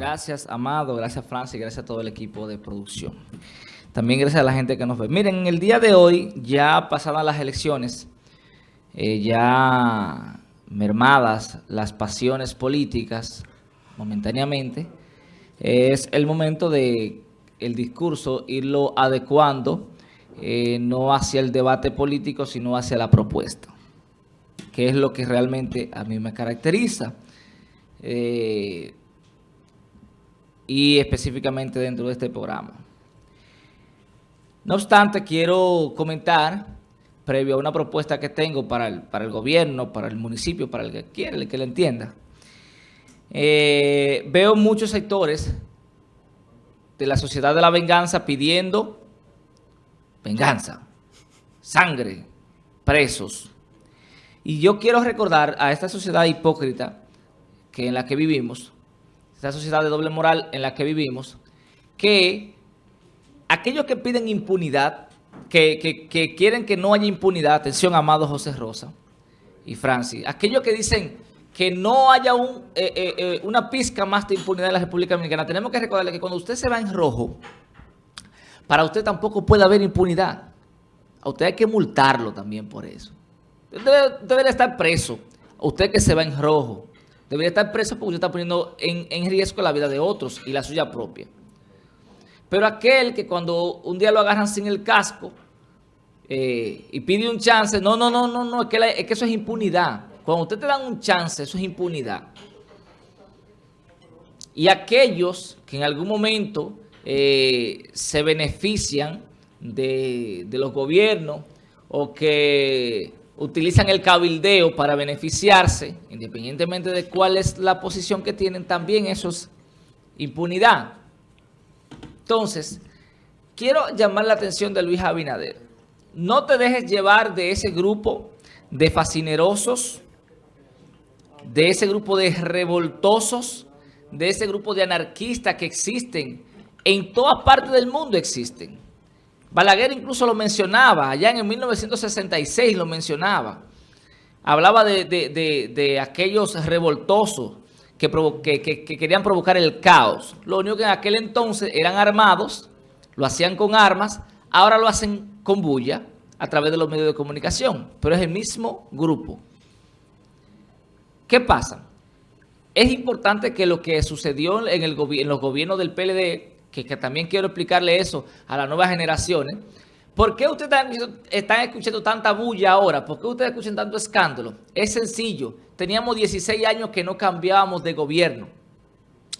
Gracias, Amado, gracias, Francis, gracias a todo el equipo de producción. También gracias a la gente que nos ve. Miren, en el día de hoy, ya pasadas las elecciones, eh, ya mermadas las pasiones políticas momentáneamente, es el momento de el discurso irlo adecuando eh, no hacia el debate político, sino hacia la propuesta, que es lo que realmente a mí me caracteriza. Eh, y específicamente dentro de este programa. No obstante, quiero comentar, previo a una propuesta que tengo para el, para el gobierno, para el municipio, para el que quiera, el que le entienda, eh, veo muchos sectores de la sociedad de la venganza pidiendo venganza, sangre, presos. Y yo quiero recordar a esta sociedad hipócrita que en la que vivimos, esta sociedad de doble moral en la que vivimos, que aquellos que piden impunidad, que, quieren que no haya impunidad, atención, amado José Rosa y Francis, aquellos que dicen que no haya eh, eh, eh, una pizca más de impunidad en la República Dominicana, tenemos que recordarle que cuando usted se va en rojo, para usted tampoco puede haber impunidad. A usted hay que multarlo también por eso. Usted debería estar preso. Usted que se va en rojo. Debería estar preso porque usted está poniendo en, riesgo la vida de otros y la suya propia. Pero aquel que cuando un día lo agarran sin el casco y pide un chance, no, no, no, no, no, es que, es que eso es impunidad. Cuando usted te dan un chance, eso es impunidad. Y aquellos que en algún momento eh, se benefician de, los gobiernos o que utilizan el cabildeo para beneficiarse, independientemente de cuál es la posición que tienen, también eso es impunidad. Entonces, quiero llamar la atención de Luis Abinader. No te dejes llevar de ese grupo de fascinerosos, de ese grupo de revoltosos, de ese grupo de anarquistas que existen en todas partes del mundo existen. Balaguer incluso lo mencionaba, allá en 1966 lo mencionaba. Hablaba de, aquellos revoltosos que, que, querían provocar el caos. Lo único que en aquel entonces eran armados, lo hacían con armas, ahora lo hacen con bulla a través de los medios de comunicación, pero es el mismo grupo. ¿Qué pasa? Es importante que lo que sucedió en, el en los gobiernos del PLD que, también quiero explicarle eso a las nuevas generaciones. ¿Por qué ustedes están, escuchando tanta bulla ahora? ¿Por qué ustedes escuchan tanto escándalo? Es sencillo. Teníamos 16 años que no cambiábamos de gobierno.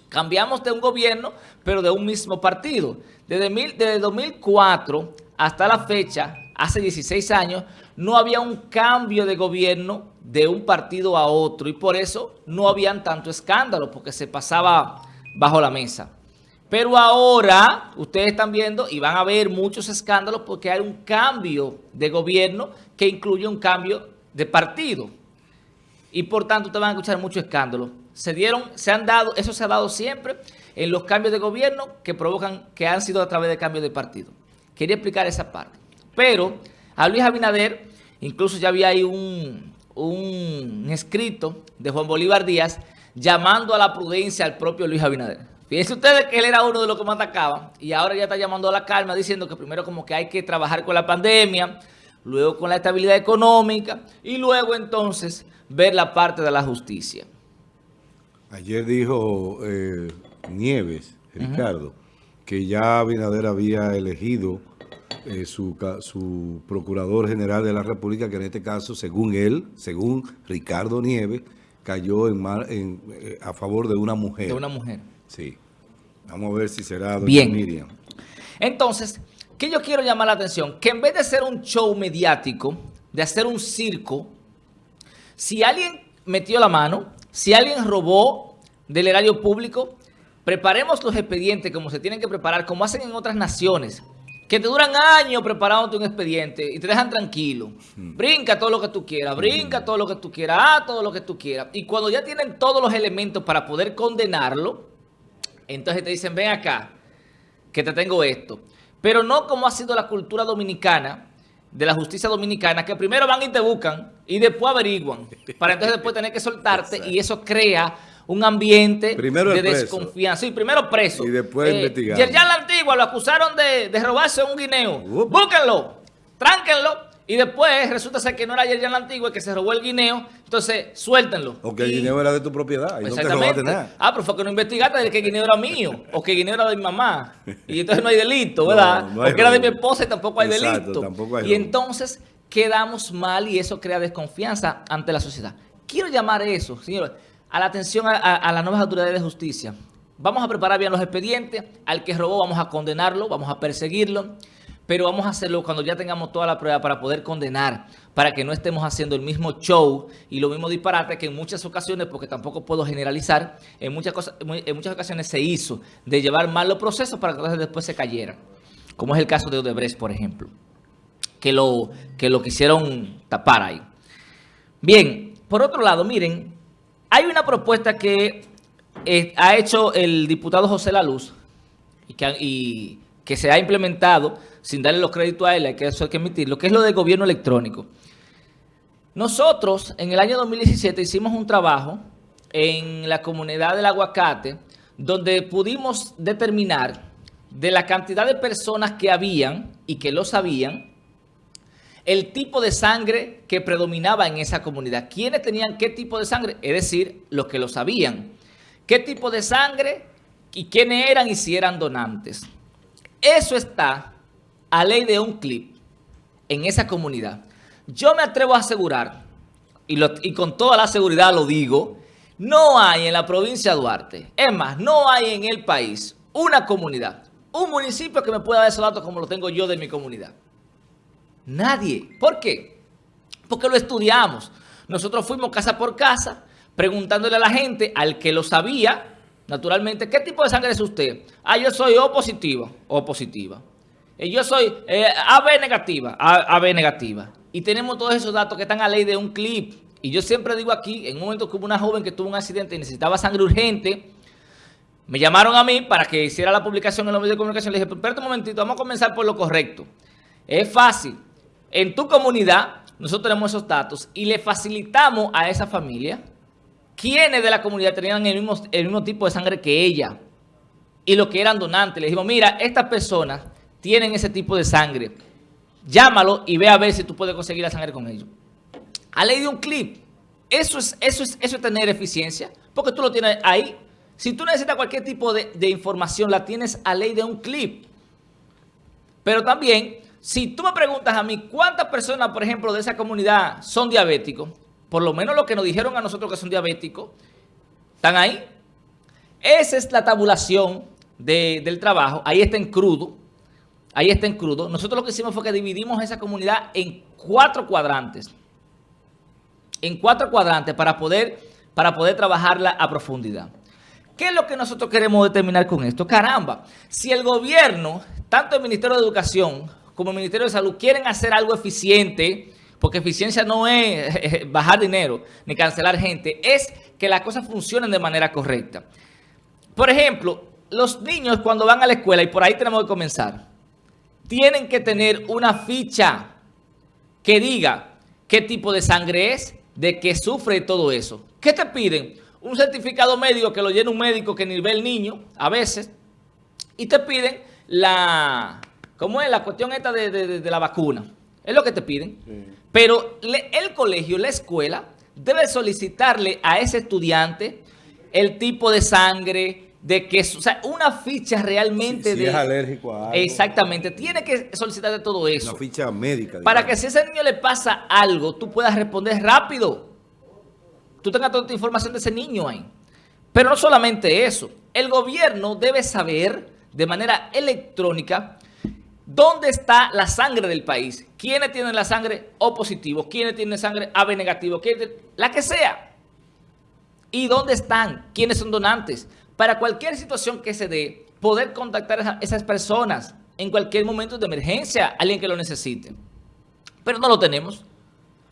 Cambiamos de un gobierno, pero de un mismo partido. Desde, desde 2004 hasta la fecha, hace 16 años, no había un cambio de gobierno de un partido a otro. Y por eso no habían tanto escándalo, porque se pasaba bajo la mesa. Pero ahora ustedes están viendo y van a ver muchos escándalos porque hay un cambio de gobierno que incluye un cambio de partido. Y por tanto ustedes van a escuchar muchos escándalos. Se dieron, se han dado, eso se ha dado siempre en los cambios de gobierno que provocan, que han sido a través de cambios de partido. Quería explicar esa parte. Pero a Luis Abinader, incluso ya había ahí un, un escrito de Juan Bolívar Díaz llamando a la prudencia al propio Luis Abinader. Fíjense ustedes que él era uno de los que más atacaba y ahora ya está llamando a la calma diciendo que primero como que hay que trabajar con la pandemia, luego con la estabilidad económica y luego entonces ver la parte de la justicia. Ayer dijo eh, Nieves, Ricardo, que ya Abinader había elegido eh, su, su, procurador general de la República, que en este caso, según él, según Ricardo Nieves, cayó en, en eh, a favor de una mujer. De una mujer. Sí. Vamos a ver si será doña Bien. Miriam. Entonces, ¿qué yo quiero llamar la atención? Que en vez de ser un show mediático, de hacer un circo, si alguien metió la mano, si alguien robó del erario público, preparemos los expedientes como se tienen que preparar, como hacen en otras naciones, que te duran años preparándote un expediente y te dejan tranquilo. Hmm. Brinca todo lo que tú quieras, brinca todo lo que tú quieras, ah, todo lo que tú quieras. Y cuando ya tienen todos los elementos para poder condenarlo, entonces te dicen, ven acá, que te tengo esto. Pero no como ha sido la cultura dominicana, de la justicia dominicana, que primero van y te buscan y después averiguan, para entonces después tener que soltarte y eso crea un ambiente primero de desconfianza. Sí, primero preso. Y después eh, investigado. Yerjan la Antigua lo acusaron de, de robarse un guineo. Búsquenlo, tránquenlo. Y después resulta ser que no era Yerjan la Antigua, que se robó el guineo. Entonces, suéltenlo. O que el Y- dinero era de tu propiedad y no te Exactamente. robaste nada. Ah, pero fue que no investigaste de que el guineo era mío o que el guineo era de mi mamá. Y entonces no hay delito, ¿verdad? No, no hay o que era de mi esposa y tampoco hay Exacto, delito. tampoco hay y robo. entonces quedamos mal y eso crea desconfianza ante la sociedad. Quiero llamar eso, señores, a la atención a, a- a las nuevas autoridades de justicia. Vamos a preparar bien los expedientes. Al que robó vamos a condenarlo, vamos a perseguirlo. Pero vamos a hacerlo cuando ya tengamos toda la prueba para poder condenar, para que no estemos haciendo el mismo show y lo mismo disparate que en muchas ocasiones, porque tampoco puedo generalizar, en muchas, cosas, en muchas ocasiones se hizo de llevar mal los procesos para que después se cayeran. Como es el caso de Odebrecht, por ejemplo, que lo, que lo quisieron tapar ahí. Bien, por otro lado, miren, hay una propuesta que eh, ha hecho el diputado José La Luz y que, y que se ha implementado sin darle los créditos a él, hay que eso hay que admitirlo, que es lo del gobierno electrónico. Nosotros en el año 2017 hicimos un trabajo en la comunidad del aguacate donde pudimos determinar de la cantidad de personas que habían y que lo sabían, el tipo de sangre que predominaba en esa comunidad. ¿Quiénes tenían qué tipo de sangre? Es decir, los que lo sabían. ¿Qué tipo de sangre y quiénes eran y si eran donantes? Eso está a ley de un clip en esa comunidad. Yo me atrevo a asegurar, y, con toda la seguridad lo digo, no hay en la provincia de Duarte, es más, no hay en el país una comunidad, un municipio que me pueda dar esos datos como lo tengo yo de mi comunidad. Nadie. ¿Por qué? Porque lo estudiamos. Nosotros fuimos casa por casa preguntándole a la gente, al que lo sabía, naturalmente, ¿qué tipo de sangre es usted? Ah, yo soy O positiva, O positiva. Eh, Yo soy eh, AB negativa, A- AB negativa. Y tenemos todos esos datos que están a ley de un clip. Y yo siempre digo aquí, en un momento que hubo una joven que tuvo un accidente y necesitaba sangre urgente, me llamaron a mí para que hiciera la publicación en los medios de comunicación. Le dije, espérate un momentito, vamos a comenzar por lo correcto. Es fácil. En tu comunidad, nosotros tenemos esos datos y le facilitamos a esa familia quienes de la comunidad tenían el mismo, el mismo tipo de sangre que ella y los que eran donantes. Le dijimos, mira, estas personas tienen ese tipo de sangre. Llámalo y ve a ver si tú puedes conseguir la sangre con ellos. A ley de un clip. Eso es, eso es, eso es tener eficiencia, porque tú lo tienes ahí. Si tú necesitas cualquier tipo de, de información, la tienes a ley de un clip. Pero también, si tú me preguntas a mí cuántas personas, por ejemplo, de esa comunidad son diabéticos, por lo menos lo que nos dijeron a nosotros que son diabéticos, están ahí. Esa es la tabulación de- del trabajo. Ahí está en crudo. Ahí está en crudo. Nosotros lo que hicimos fue que dividimos esa comunidad en cuatro cuadrantes. En cuatro cuadrantes para poder, para poder trabajarla a profundidad. ¿Qué es lo que nosotros queremos determinar con esto? Caramba, si el gobierno, tanto el Ministerio de Educación como el Ministerio de Salud quieren hacer algo eficiente, porque eficiencia no es bajar dinero ni cancelar gente, es que las cosas funcionen de manera correcta. Por ejemplo, los niños cuando van a la escuela, y por ahí tenemos que comenzar, tienen que tener una ficha que diga qué tipo de sangre es, de qué sufre todo eso. ¿Qué te piden? Un certificado médico que lo llena un médico que ni ve el niño, a veces, y te piden la, ¿cómo es? La cuestión esta de, de- de- la vacuna. Es lo que te piden. Pero le- el colegio, la escuela, debe solicitarle a ese estudiante el tipo de sangre, de que, o sea, una ficha realmente Si- si de... es alérgico a algo. Exactamente. Tiene que solicitar de todo eso. Una ficha médica. Para que si a ese niño le pasa algo, tú puedas responder rápido. Tú tengas toda la información de ese niño ahí. Pero no solamente eso. El gobierno debe saber de manera electrónica dónde está la sangre del país. ¿Quiénes tienen la sangre O positivo? ¿Quiénes tienen sangre AB negativo? ¿Quiénes- La que sea. ¿Y dónde están? ¿Quiénes son donantes? Para cualquier situación que se dé, poder contactar a esa- esas personas en cualquier momento de emergencia, alguien que lo necesite. Pero no lo tenemos.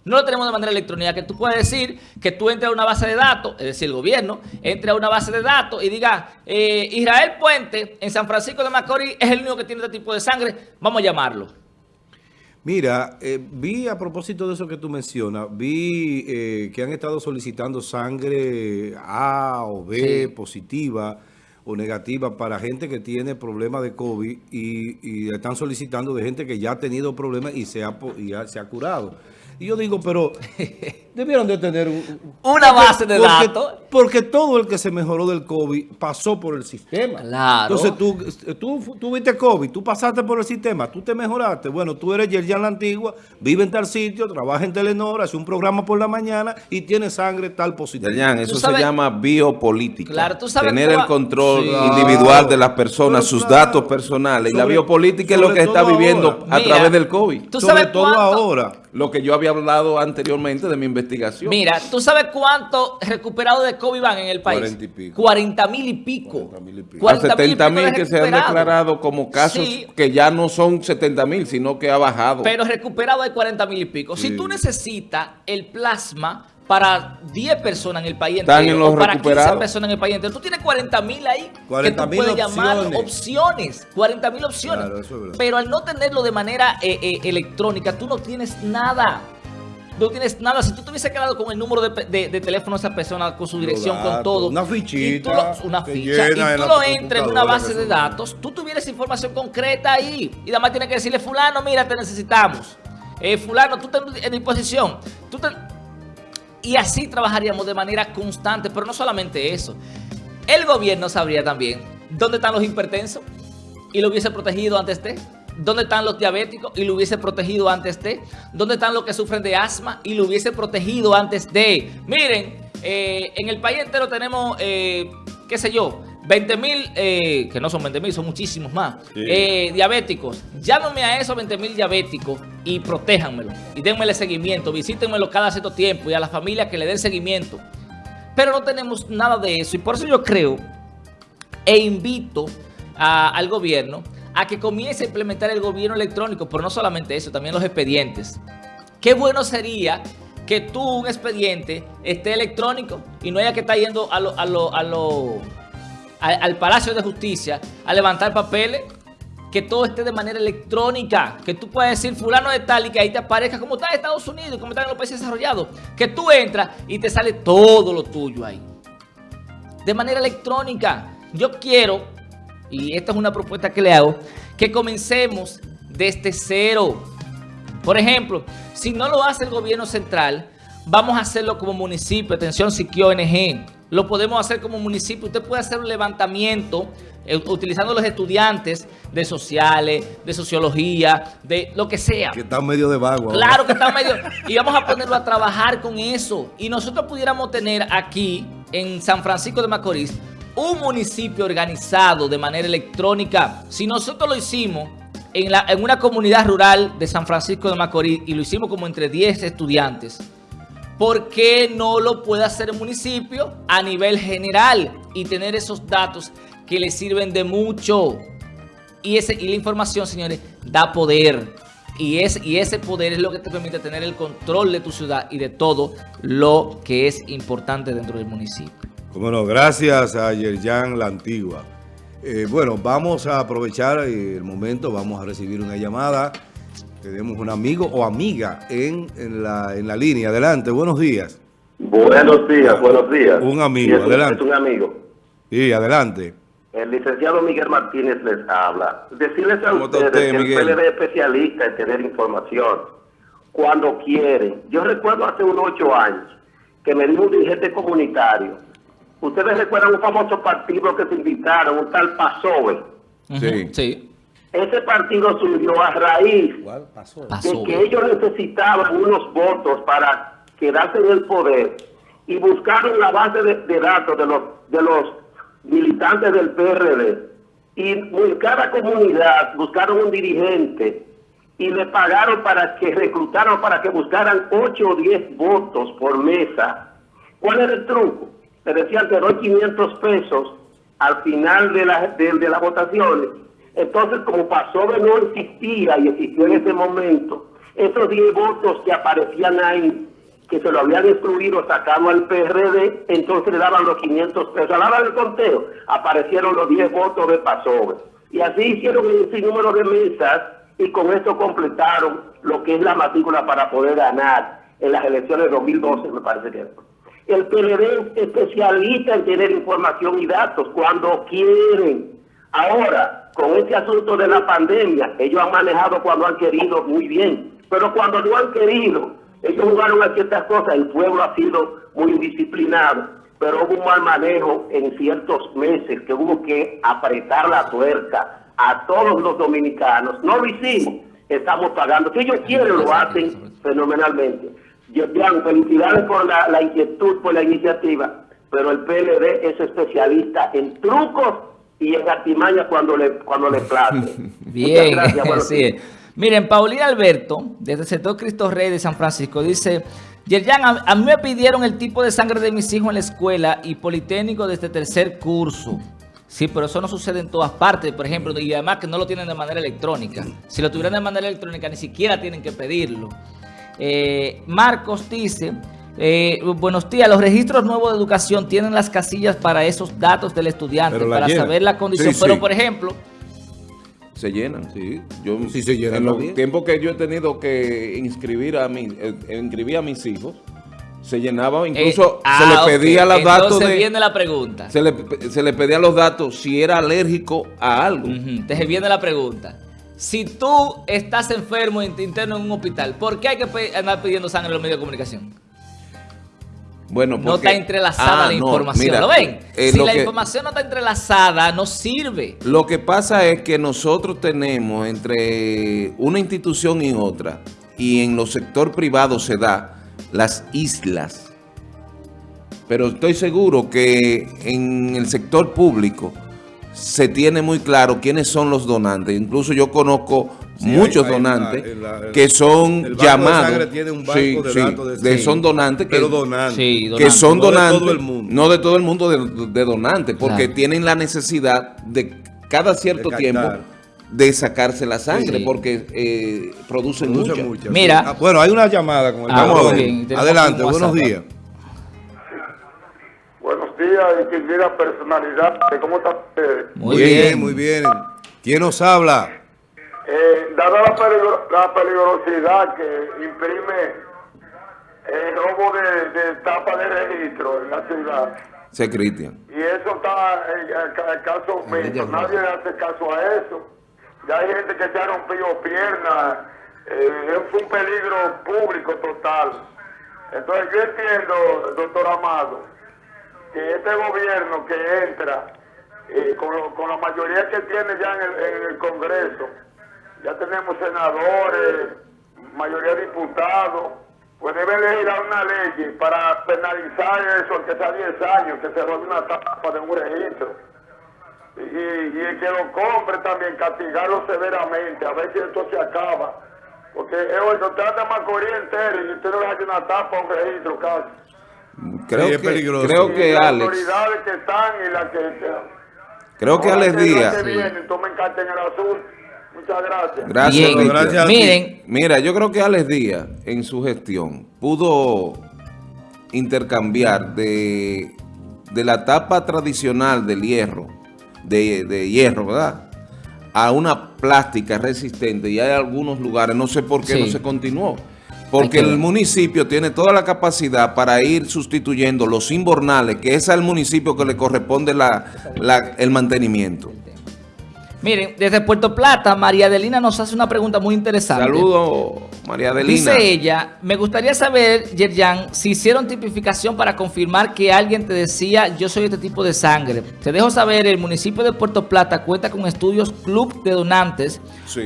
No lo tenemos de manera electrónica, que tú puedes decir que tú entres a una base de datos, es decir, el gobierno, entre a una base de datos y diga, eh, Israel Puente en San Francisco de Macorís es el único que tiene este tipo de sangre, vamos a llamarlo. Mira, eh, vi a propósito de eso que tú mencionas, vi eh, que han estado solicitando sangre A o B positiva o negativa para gente que tiene problemas de COVID y, están solicitando de gente que ya ha tenido problemas y se ha, y se ha curado. Y yo digo, pero debieron de tener una base de datos. Porque todo el que se mejoró del COVID pasó por el sistema. Claro. Entonces tú, tú tuviste COVID, tú pasaste por el sistema, tú te mejoraste. Bueno, tú eres Yerjan la Antigua, vive en tal sitio, trabaja en Telenor, hace un programa por la mañana y tiene sangre tal positiva. Yerjan, eso se llama biopolítica. Claro, tú sabes Tener el control individual de las personas, sus datos personales. y la biopolítica es lo que está viviendo a través del COVID. ¿tú sabes sobre todo ahora. Lo que yo había hablado anteriormente de mi investigación. Mira, ¿tú sabes cuánto recuperados de COVID van en el país? 40 y pico. 40 mil y pico. 40 mil y pico. 70 mil que se han declarado como casos que ya no son 70 mil, sino que ha bajado. Pero recuperado hay 40 mil y pico. Si tú necesitas el plasma para 10 personas en el país entero, o para 15 personas en el país entero. Tú tienes 40 mil ahí 40, que tú puedes llamar opciones. 40 mil opciones. Pero al no tenerlo de manera eh, eh, electrónica, tú no tienes nada no tienes nada. Si tú te hubiese quedado con el número de, teléfono de esa persona, con su dirección, con todo. Una fichita. una ficha. Y tú lo entres en una base de datos, tú tuvieras información concreta ahí. Y además tienes que decirle, fulano, mira, te necesitamos. Eh, fulano, tú estás en disposición. Tú te, y así trabajaríamos de manera constante, pero no solamente eso. El gobierno sabría también dónde están los hipertensos y lo hubiese protegido antes de. ¿Dónde están los diabéticos y lo hubiese protegido antes de? ¿Dónde están los que sufren de asma y lo hubiese protegido antes de? Miren, eh, en el país entero tenemos, eh, qué sé yo, 20 mil, eh, que no son 20 mil, son muchísimos más, eh, diabéticos. Llámame a esos 20 mil diabéticos y protéjanmelo. Y denmele seguimiento, visítenmelo cada cierto tiempo y a las familias que le den seguimiento. Pero no tenemos nada de eso y por eso yo creo e invito al gobierno a que comience a implementar el gobierno electrónico, pero no solamente eso, también los expedientes. Qué bueno sería que tú, un expediente, esté electrónico y no haya que estar yendo a lo... A lo, a lo al, Palacio de Justicia a levantar papeles, que todo esté de manera electrónica, que tú puedas decir fulano de tal y que ahí te aparezca como está en Estados Unidos, como está en los países desarrollados, que tú entras y te sale todo lo tuyo ahí. De manera electrónica. Yo quiero, y esta es una propuesta que le hago, que comencemos desde cero. Por ejemplo, si no lo hace el gobierno central, vamos a hacerlo como municipio, atención Siquio ONG, lo podemos hacer como municipio. Usted puede hacer un levantamiento eh, utilizando los estudiantes de sociales, de sociología, de lo que sea. Que está medio de vago. Claro que está medio. Y vamos a ponerlo a trabajar con eso. Y nosotros pudiéramos tener aquí, en San Francisco de Macorís, un municipio organizado de manera electrónica. Si nosotros lo hicimos en, la, en una comunidad rural de San Francisco de Macorís y lo hicimos como entre 10 estudiantes, ¿por qué no lo puede hacer el municipio a nivel general y tener esos datos que le sirven de mucho? Y, ese, y la información, señores, da poder. Y, es, y ese poder es lo que te permite tener el control de tu ciudad y de todo lo que es importante dentro del municipio. Bueno, gracias a Yerjan La Antigua. Eh, bueno, vamos a aprovechar el momento, vamos a recibir una llamada. Tenemos un amigo o amiga en, la, en la línea. Adelante, buenos días. Buenos días, buenos días. Un amigo, adelante. Es un amigo. Sí, adelante. El licenciado Miguel Martínez les habla. Decirles a ustedes que el PLD es especialista en tener información cuando quieren. Yo recuerdo hace unos ocho años que me dijo un dirigente comunitario. Ustedes recuerdan un famoso partido que se invitaron, un tal PASOE. Sí. Sí. Ese partido surgió a raíz de que ellos necesitaban unos votos para quedarse en el poder y buscaron la base de, datos de los, de los militantes del PRD. Y en cada comunidad buscaron un dirigente y le pagaron para que reclutaran, para que buscaran 8 o 10 votos por mesa. ¿Cuál era el truco? Le decían, te doy 500 pesos al final de, la, de, de las votaciones entonces, como PASOBE no existía y existió en ese momento, esos 10 votos que aparecían ahí, que se lo habían excluido, sacado al PRD, entonces le daban los 500 pesos. A la hora del conteo, aparecieron los 10 votos de PASOBE. Y así hicieron un número de mesas y con esto completaron lo que es la matrícula para poder ganar en las elecciones de 2012, me parece que El PLD es especialista en tener información y datos cuando quieren. Ahora, con este asunto de la pandemia, ellos han manejado cuando han querido muy bien, pero cuando no han querido, ellos jugaron a ciertas cosas, el pueblo ha sido muy indisciplinado, pero hubo un mal manejo en ciertos meses que hubo que apretar la tuerca a todos los dominicanos. No lo hicimos, estamos pagando. Si ellos quieren, lo hacen fenomenalmente. Yo, felicidades por la, inquietud, por la iniciativa, pero el PLD es especialista en trucos y en artimañas cuando le, cuando le place. Bien, gracias, Miren, Paulina Alberto, desde el sector Cristo Rey de San Francisco, dice... Yerjan, a, a, mí me pidieron el tipo de sangre de mis hijos en la escuela y Politécnico desde tercer curso. Sí, pero eso no sucede en todas partes, por ejemplo, y además que no lo tienen de manera electrónica. Si lo tuvieran de manera electrónica, ni siquiera tienen que pedirlo. Eh, Marcos dice, eh, buenos días, los registros nuevos de educación tienen las casillas para esos datos del estudiante, para saber la condición. pero, por ejemplo... Se llenan, sí. Yo, sí se llenan. En los tiempos que yo he tenido que inscribir a, mi, eh, inscribir a mis hijos, se llenaba, incluso eh, se le ah, pedía los datos de... viene la pregunta. Se le, se le, pedía los datos si era alérgico a algo. Entonces viene la pregunta. Si tú estás enfermo interno en un hospital, ¿por qué hay que andar pidiendo sangre en los medios de comunicación? Bueno, porque, no está entrelazada ah, la información. ¿Lo ven? Eh, si la información no está entrelazada, no sirve. Lo que pasa es que nosotros tenemos entre una institución y otra, y en los sector privado se da, las islas. Pero estoy seguro que en el sector público se tiene muy claro quiénes son los donantes. Incluso yo conozco muchos donantes que son llamados. son donantes que, que son donantes, no de todo el mundo, de, donantes, porque tienen la necesidad de cada cierto tiempo de sacarse la sangre porque eh, producen mucha. Mira. Ah, bueno, hay una llamada con el ah, Adelante, buenos días. Buenos días, distinguida personalidad. ¿Cómo está usted? Muy bien, muy bien. ¿Quién nos habla? Eh, dada la, peligrosidad que imprime el robo de, de tapa de registro en la ciudad. Se Cristian. Y eso está en el caso mío. Nadie hace caso a eso ya hay gente que se ha rompido piernas, eh, es un peligro público total. Entonces yo entiendo, doctor Amado, que este gobierno que entra, eh, con, la mayoría que tiene ya en el, Congreso, ya tenemos senadores, mayoría de diputados, pues debe legislar una ley para penalizar eso, que sea 10 años, que se robe una tapa de un registro y, el que lo compre también castigarlo severamente, a ver si esto se acaba. Porque eh, oye, usted anda más corriente y usted no le hace una tapa un registro casi. Creo que, peligroso. Creo que las Alex. autoridades que están y las que... Creo que Alex Díaz... Que vienen, tomen carta en el azul. Muchas gracias. Gracias, gracias Miren. Mira, yo creo que Alex Díaz, en su gestión, pudo intercambiar de, de la tapa tradicional del hierro de, hierro, ¿verdad? A una plástica resistente y hay algunos lugares, no sé por qué no se continuó. Porque el municipio tiene toda la capacidad para ir sustituyendo los inbornales, que es al municipio que le corresponde la, el mantenimiento. Miren, desde Puerto Plata, María Adelina nos hace una pregunta muy interesante. Saludos, María Adelina. Dice ella, me gustaría saber, Yerjan, si hicieron tipificación para confirmar que alguien te decía, yo soy este tipo de sangre. Te dejo saber, el municipio de Puerto Plata cuenta con estudios Club de Donantes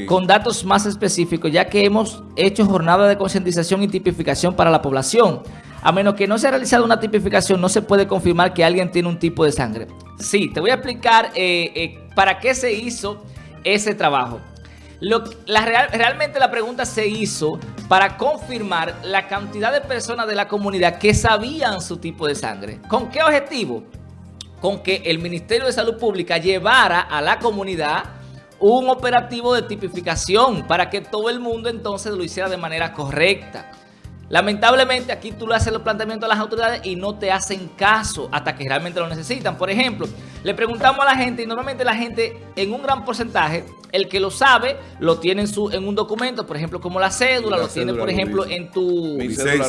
con datos más específicos, ya que hemos hecho jornada de concientización y tipificación para la población. A menos que no se haya realizado una tipificación, no se puede confirmar que alguien tiene un tipo de sangre. Sí, te voy a explicar eh, eh, para qué se hizo ese trabajo. realmente la pregunta se hizo para confirmar la cantidad de personas de la comunidad que sabían su tipo de sangre. ¿Con qué objetivo? Con que el Ministerio de Salud Pública llevara a la comunidad un operativo de tipificación para que todo el mundo entonces lo hiciera de manera correcta. Lamentablemente aquí tú le haces los planteamientos a las autoridades y no te hacen caso hasta que realmente lo necesitan. Por ejemplo, le preguntamos a la gente y normalmente la gente en un gran porcentaje, el que lo sabe, lo tiene en, su, en un documento, por ejemplo, como la cédula, La lo tiene, por lo ejemplo, en tu...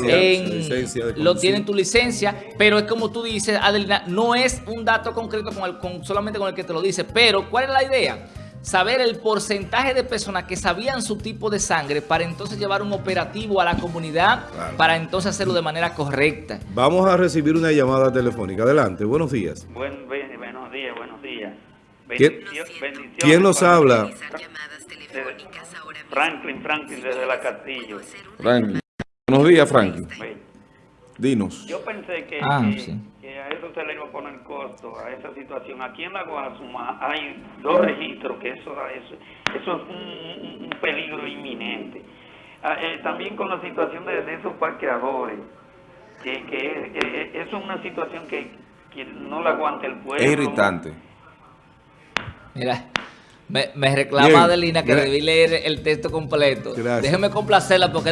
En- licencia de lo tiene en tu licencia, pero es como tú dices, Adelina, no es un dato concreto con el, con, solamente con el que te lo dice, pero ¿cuál es la idea? Saber el porcentaje de personas que sabían su tipo de sangre para entonces llevar un operativo a la comunidad, Claro. para entonces hacerlo de manera correcta. Vamos a recibir una llamada telefónica. Adelante, buenos días. Buen, buen- buenos días, buenos días. ¿Quién- Bendicio- bendiciones ¿Quién nos habla? Franklin, Franklin desde la Castillo. Franklin. Buenos días, Franklin. Dinos. Yo pensé que, Ah, que- sí. que a eso se le iba a poner costo, a esa situación. Aquí en la Guasuma hay dos registros, que eso, eso, eso es un, un- un peligro inminente. Ah, eh, también con la situación de, de esos parqueadores, que, que, que eso es una situación que, que no la aguanta el pueblo. Es irritante. Mira, me, me reclama Bien, Adelina que debí leer el texto completo. Gracias. Déjeme complacerla porque